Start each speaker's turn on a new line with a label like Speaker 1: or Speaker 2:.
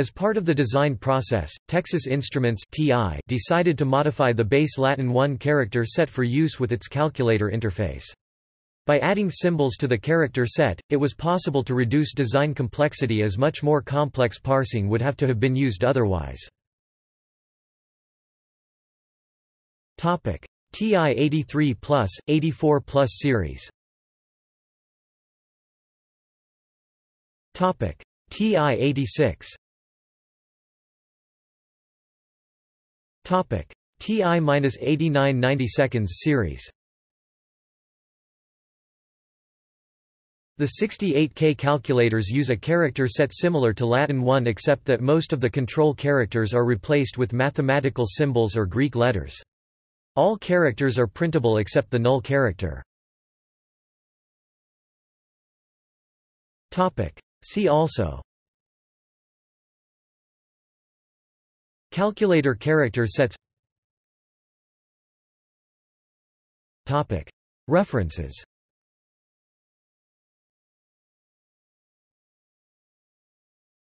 Speaker 1: As part of the design process, Texas Instruments (TI) decided to modify the base Latin 1 character set for use with its calculator interface. By adding symbols to the character set, it was possible to reduce design complexity as much more complex parsing would have to have been used otherwise. TI 83 plus, 84 plus series TI 86 TI-89 90 seconds series The 68K calculators use a character set similar to Latin 1 except that most of the control characters are replaced with mathematical symbols or Greek letters. All characters are printable except the null character. See also Calculator character sets. References